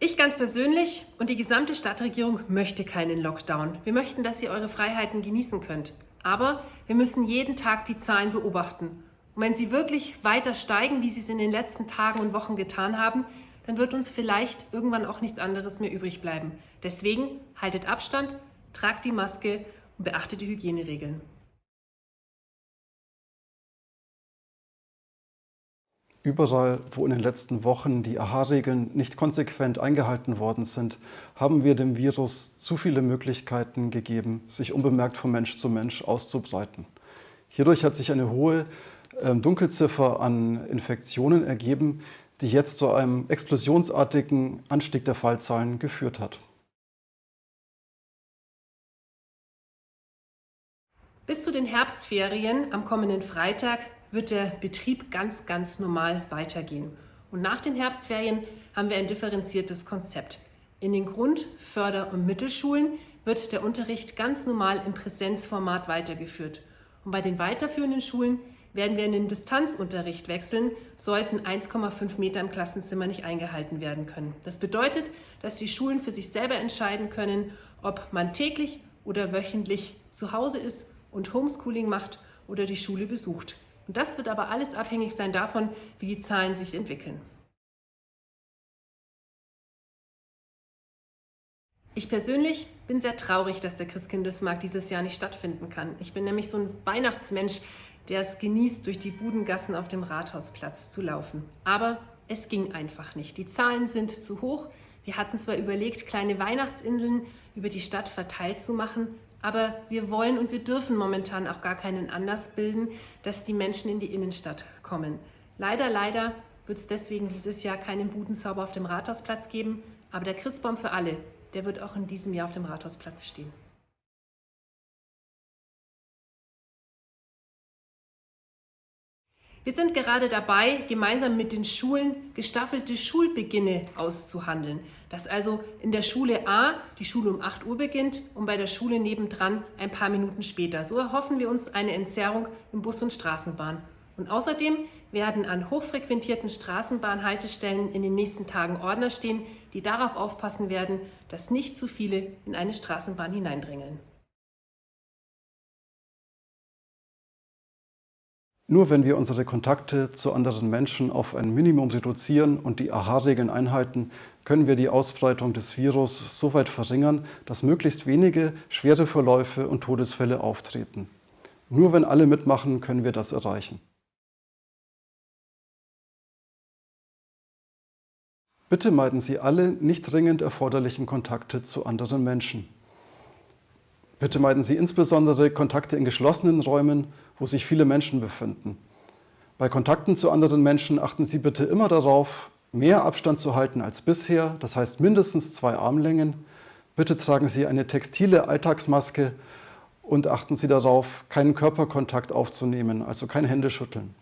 Ich ganz persönlich und die gesamte Stadtregierung möchte keinen Lockdown. Wir möchten, dass ihr eure Freiheiten genießen könnt. Aber wir müssen jeden Tag die Zahlen beobachten. Und wenn sie wirklich weiter steigen, wie sie es in den letzten Tagen und Wochen getan haben, dann wird uns vielleicht irgendwann auch nichts anderes mehr übrig bleiben. Deswegen haltet Abstand, tragt die Maske und beachtet die Hygieneregeln. Überall, wo in den letzten Wochen die AHA-Regeln nicht konsequent eingehalten worden sind, haben wir dem Virus zu viele Möglichkeiten gegeben, sich unbemerkt von Mensch zu Mensch auszubreiten. Hierdurch hat sich eine hohe ähm, Dunkelziffer an Infektionen ergeben, die jetzt zu einem explosionsartigen Anstieg der Fallzahlen geführt hat. Bis zu den Herbstferien am kommenden Freitag wird der Betrieb ganz, ganz normal weitergehen. Und nach den Herbstferien haben wir ein differenziertes Konzept. In den Grund-, Förder- und Mittelschulen wird der Unterricht ganz normal im Präsenzformat weitergeführt. Und bei den weiterführenden Schulen werden wir in den Distanzunterricht wechseln, sollten 1,5 Meter im Klassenzimmer nicht eingehalten werden können. Das bedeutet, dass die Schulen für sich selber entscheiden können, ob man täglich oder wöchentlich zu Hause ist und Homeschooling macht oder die Schule besucht. Und das wird aber alles abhängig sein davon, wie die Zahlen sich entwickeln. Ich persönlich bin sehr traurig, dass der Christkindlesmarkt dieses Jahr nicht stattfinden kann. Ich bin nämlich so ein Weihnachtsmensch, der es genießt, durch die Budengassen auf dem Rathausplatz zu laufen. Aber es ging einfach nicht. Die Zahlen sind zu hoch. Wir hatten zwar überlegt, kleine Weihnachtsinseln über die Stadt verteilt zu machen, aber wir wollen und wir dürfen momentan auch gar keinen Anlass bilden, dass die Menschen in die Innenstadt kommen. Leider, leider wird es deswegen dieses Jahr keinen Budenzauber auf dem Rathausplatz geben, aber der Christbaum für alle, der wird auch in diesem Jahr auf dem Rathausplatz stehen. Wir sind gerade dabei, gemeinsam mit den Schulen gestaffelte Schulbeginne auszuhandeln. Dass also in der Schule A die Schule um 8 Uhr beginnt und bei der Schule nebendran ein paar Minuten später. So erhoffen wir uns eine Entzerrung im Bus und Straßenbahn. Und außerdem werden an hochfrequentierten Straßenbahnhaltestellen in den nächsten Tagen Ordner stehen, die darauf aufpassen werden, dass nicht zu viele in eine Straßenbahn hineindrängeln. Nur wenn wir unsere Kontakte zu anderen Menschen auf ein Minimum reduzieren und die AHA-Regeln einhalten, können wir die Ausbreitung des Virus so weit verringern, dass möglichst wenige schwere Verläufe und Todesfälle auftreten. Nur wenn alle mitmachen, können wir das erreichen. Bitte meiden Sie alle nicht dringend erforderlichen Kontakte zu anderen Menschen. Bitte meiden Sie insbesondere Kontakte in geschlossenen Räumen, wo sich viele Menschen befinden. Bei Kontakten zu anderen Menschen achten Sie bitte immer darauf, mehr Abstand zu halten als bisher, das heißt mindestens zwei Armlängen. Bitte tragen Sie eine textile Alltagsmaske und achten Sie darauf, keinen Körperkontakt aufzunehmen, also kein Händeschütteln.